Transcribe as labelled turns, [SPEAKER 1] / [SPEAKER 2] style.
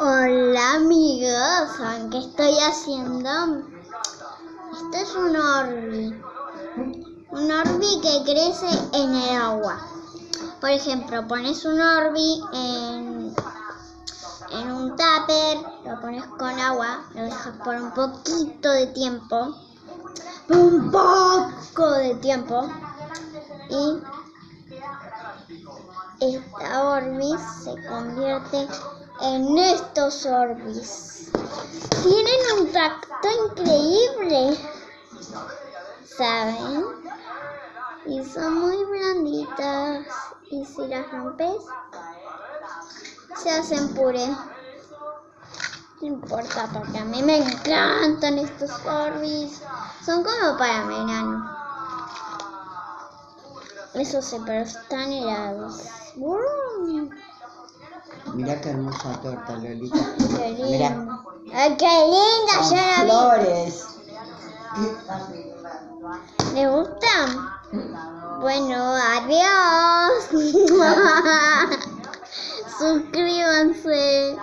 [SPEAKER 1] Hola amigos, ¿saben qué estoy haciendo? Esto es un orbi. Un orbi que crece en el agua. Por ejemplo, pones un orbi en, en un tupper, lo pones con agua, lo dejas por un poquito de tiempo. Un poco de tiempo. Y esta orbis se convierte en estos orbis. Tienen un tacto increíble, ¿saben? Y son muy blanditas. Y si las rompes, se hacen puré. No importa, porque a mí me encantan estos orbis. Son como para verano. Eso sí, pero están helados.
[SPEAKER 2] Mira qué hermosa torta, Lolita.
[SPEAKER 1] Qué lindo.
[SPEAKER 2] Mira.
[SPEAKER 1] ¡Ay, qué linda!
[SPEAKER 2] Con
[SPEAKER 1] la vi.
[SPEAKER 2] flores.
[SPEAKER 1] ¿Les gusta? Bueno, adiós. Suscríbanse.